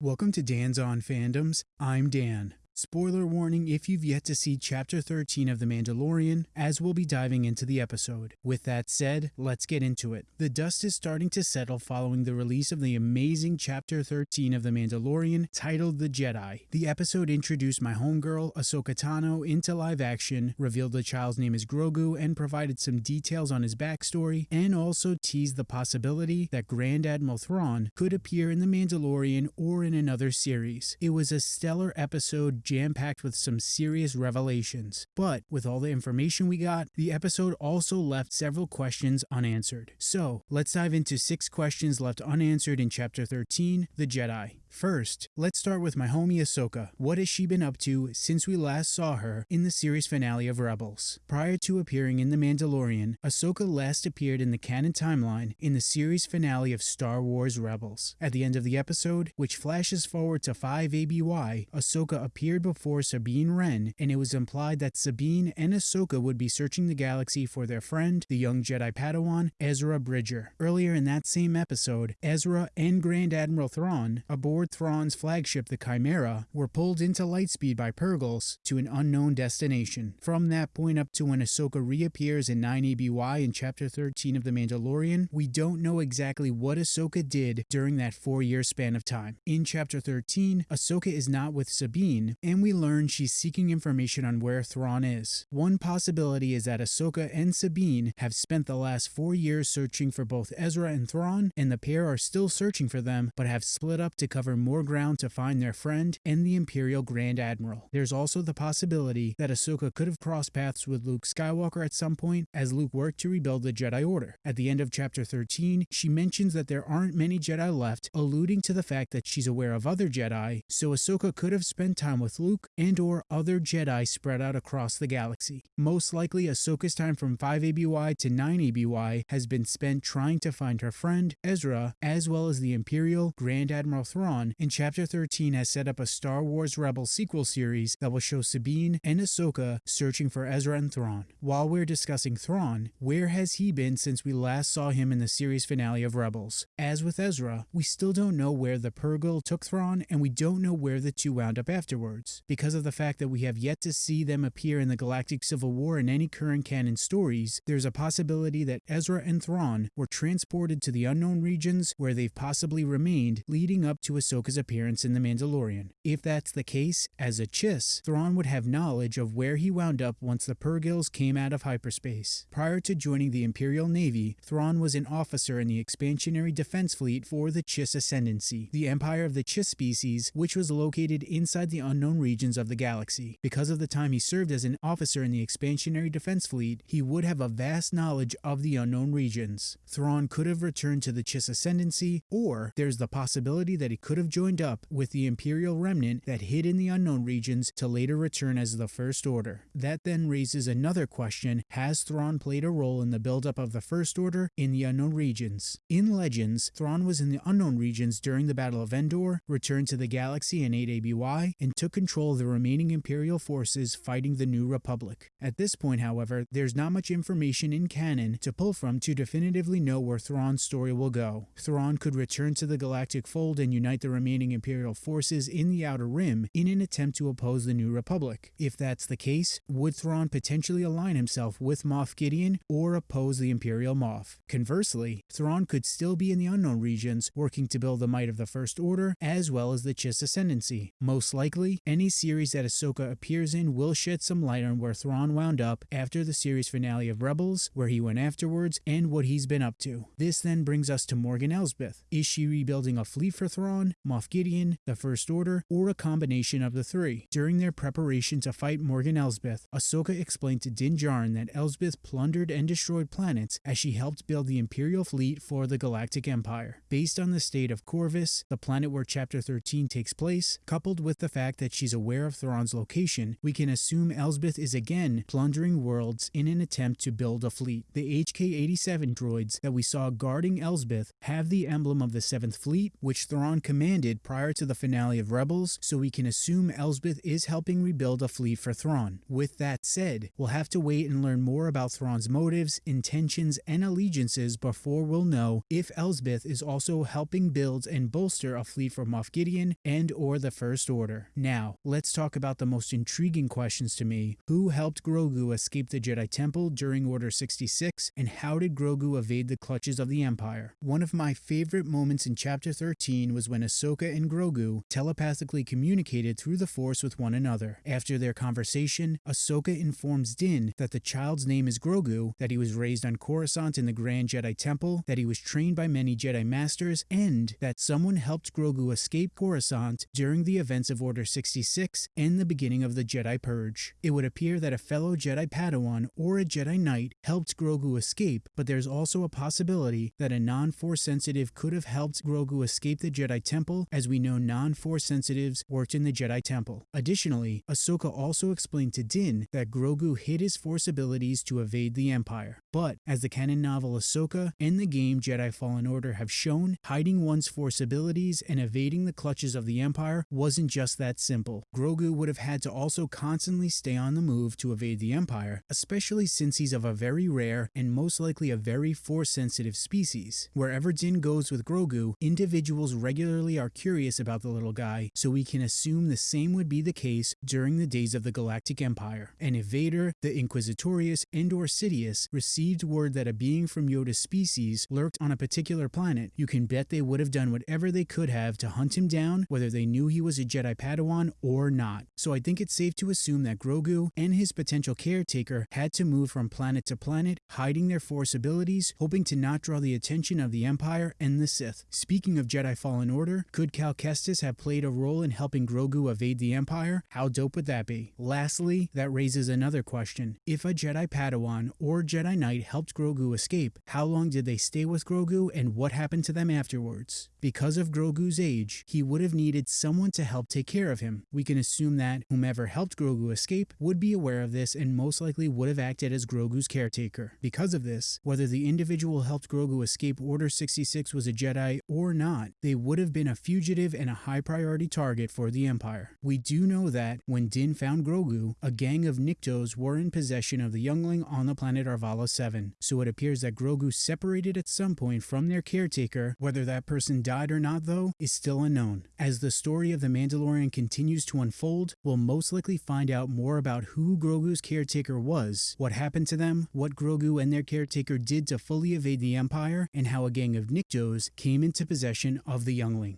Welcome to Dan's On Fandoms. I'm Dan. Spoiler warning if you've yet to see Chapter 13 of The Mandalorian, as we'll be diving into the episode. With that said, let's get into it. The dust is starting to settle following the release of the amazing Chapter 13 of The Mandalorian titled The Jedi. The episode introduced my homegirl, Ahsoka Tano, into live action, revealed the child's name is Grogu, and provided some details on his backstory, and also teased the possibility that Grand Admiral Thrawn could appear in The Mandalorian or in another series. It was a stellar episode jam packed with some serious revelations. But with all the information we got, the episode also left several questions unanswered. So let's dive into six questions left unanswered in Chapter 13 The Jedi. First, let's start with my homie Ahsoka. What has she been up to since we last saw her in the series finale of Rebels? Prior to appearing in The Mandalorian, Ahsoka last appeared in the canon timeline in the series finale of Star Wars Rebels. At the end of the episode, which flashes forward to 5 ABY, Ahsoka appeared before Sabine Wren, and it was implied that Sabine and Ahsoka would be searching the galaxy for their friend, the young Jedi Padawan, Ezra Bridger. Earlier in that same episode, Ezra and Grand Admiral Thrawn, aboard Thrawn's flagship, the Chimera, were pulled into lightspeed by Purrgils to an unknown destination. From that point up to when Ahsoka reappears in 9 ABY in Chapter 13 of The Mandalorian, we don't know exactly what Ahsoka did during that four-year span of time. In Chapter 13, Ahsoka is not with Sabine, and we learn she's seeking information on where Thrawn is. One possibility is that Ahsoka and Sabine have spent the last four years searching for both Ezra and Thrawn, and the pair are still searching for them, but have split up to cover more ground to find their friend and the Imperial Grand Admiral. There's also the possibility that Ahsoka could have crossed paths with Luke Skywalker at some point as Luke worked to rebuild the Jedi Order. At the end of chapter 13, she mentions that there aren't many Jedi left, alluding to the fact that she's aware of other Jedi, so Ahsoka could have spent time with Luke and or other Jedi spread out across the galaxy. Most likely Ahsoka's time from 5 ABY to 9 ABY has been spent trying to find her friend, Ezra, as well as the Imperial Grand Admiral Thrawn in Chapter 13 has set up a Star Wars Rebels sequel series that will show Sabine and Ahsoka searching for Ezra and Thrawn. While we're discussing Thrawn, where has he been since we last saw him in the series finale of Rebels? As with Ezra, we still don't know where the Purrgil took Thrawn and we don't know where the two wound up afterwards. Because of the fact that we have yet to see them appear in the Galactic Civil War in any current canon stories, there's a possibility that Ezra and Thrawn were transported to the unknown regions where they've possibly remained leading up to Ahsoka Ahsoka's appearance in The Mandalorian. If that's the case, as a Chiss, Thrawn would have knowledge of where he wound up once the Purrgils came out of hyperspace. Prior to joining the Imperial Navy, Thrawn was an officer in the Expansionary Defense Fleet for the Chiss Ascendancy, the empire of the Chiss species, which was located inside the unknown regions of the galaxy. Because of the time he served as an officer in the Expansionary Defense Fleet, he would have a vast knowledge of the unknown regions. Thrawn could have returned to the Chiss Ascendancy, or there's the possibility that he could have joined up with the Imperial remnant that hid in the unknown regions to later return as the First Order. That then raises another question Has Thrawn played a role in the buildup of the First Order in the unknown regions? In Legends, Thrawn was in the unknown regions during the Battle of Endor, returned to the galaxy in 8 ABY, and took control of the remaining Imperial forces fighting the New Republic. At this point, however, there's not much information in canon to pull from to definitively know where Thrawn's story will go. Thrawn could return to the galactic fold and unite the remaining remaining Imperial forces in the Outer Rim in an attempt to oppose the New Republic. If that's the case, would Thrawn potentially align himself with Moff Gideon or oppose the Imperial Moff? Conversely, Thrawn could still be in the unknown regions working to build the might of the First Order as well as the Chiss Ascendancy. Most likely, any series that Ahsoka appears in will shed some light on where Thrawn wound up after the series finale of Rebels, where he went afterwards, and what he's been up to. This then brings us to Morgan Elsbeth. Is she rebuilding a fleet for Thrawn? Moff Gideon, the First Order, or a combination of the three. During their preparation to fight Morgan Elsbeth, Ahsoka explained to Din Djarin that Elsbeth plundered and destroyed planets as she helped build the Imperial fleet for the Galactic Empire. Based on the state of Corvus, the planet where Chapter 13 takes place, coupled with the fact that she's aware of Thrawn's location, we can assume Elsbeth is again plundering worlds in an attempt to build a fleet. The HK-87 droids that we saw guarding Elsbeth have the emblem of the 7th Fleet, which Thrawn commissioned commanded prior to the finale of Rebels, so we can assume Elsbeth is helping rebuild a fleet for Thrawn. With that said, we'll have to wait and learn more about Thrawn's motives, intentions, and allegiances before we'll know if Elsbeth is also helping build and bolster a fleet for Moff Gideon and or the First Order. Now, let's talk about the most intriguing questions to me. Who helped Grogu escape the Jedi Temple during Order 66, and how did Grogu evade the clutches of the Empire? One of my favorite moments in Chapter 13 was when Ahsoka and Grogu telepathically communicated through the Force with one another. After their conversation, Ahsoka informs Din that the child's name is Grogu, that he was raised on Coruscant in the Grand Jedi Temple, that he was trained by many Jedi Masters, and that someone helped Grogu escape Coruscant during the events of Order 66 and the beginning of the Jedi Purge. It would appear that a fellow Jedi Padawan or a Jedi Knight helped Grogu escape, but there's also a possibility that a non-Force sensitive could have helped Grogu escape the Jedi Temple, as we know non-Force sensitives worked in the Jedi Temple. Additionally, Ahsoka also explained to Din that Grogu hid his Force abilities to evade the Empire. But, as the canon novel Ahsoka and the game Jedi Fallen Order have shown, hiding one's Force abilities and evading the clutches of the Empire wasn't just that simple. Grogu would have had to also constantly stay on the move to evade the Empire, especially since he's of a very rare and most likely a very Force-sensitive species. Wherever Din goes with Grogu, individuals regularly are curious about the little guy, so we can assume the same would be the case during the days of the Galactic Empire. And if Vader, the Inquisitorius, and or Sidious received word that a being from Yoda's species lurked on a particular planet, you can bet they would have done whatever they could have to hunt him down, whether they knew he was a Jedi Padawan or not. So I think it's safe to assume that Grogu and his potential caretaker had to move from planet to planet, hiding their Force abilities, hoping to not draw the attention of the Empire and the Sith. Speaking of Jedi Fallen Order, could Cal Kestis have played a role in helping Grogu evade the Empire? How dope would that be? Lastly, that raises another question. If a Jedi Padawan or Jedi Knight helped Grogu escape, how long did they stay with Grogu and what happened to them afterwards? Because of Grogu's age, he would have needed someone to help take care of him. We can assume that whomever helped Grogu escape would be aware of this and most likely would have acted as Grogu's caretaker. Because of this, whether the individual helped Grogu escape Order 66 was a Jedi or not, they would have been a fugitive and a high priority target for the Empire. We do know that when Din found Grogu, a gang of Niktos were in possession of the youngling on the planet Arvala 7, so it appears that Grogu separated at some point from their caretaker. Whether that person died or not, though, is still unknown. As the story of The Mandalorian continues to unfold, we'll most likely find out more about who Grogu's caretaker was, what happened to them, what Grogu and their caretaker did to fully evade the Empire, and how a gang of Niktos came into possession of the youngling.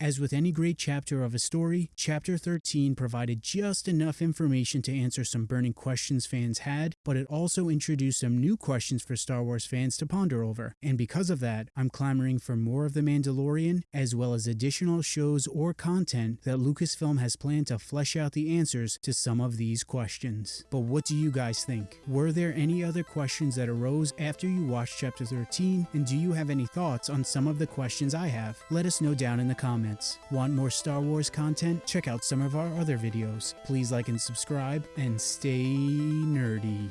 As with any great chapter of a story, Chapter 13 provided just enough information to answer some burning questions fans had, but it also introduced some new questions for Star Wars fans to ponder over. And because of that, I'm clamoring for more of The Mandalorian, as well as additional shows or content that Lucasfilm has planned to flesh out the answers to some of these questions. But what do you guys think? Were there any other questions that arose after you watched Chapter 13, and do you have any thoughts on some of the questions I have? Let us know down in the comments. Want more Star Wars content? Check out some of our other videos. Please like and subscribe, and stay nerdy.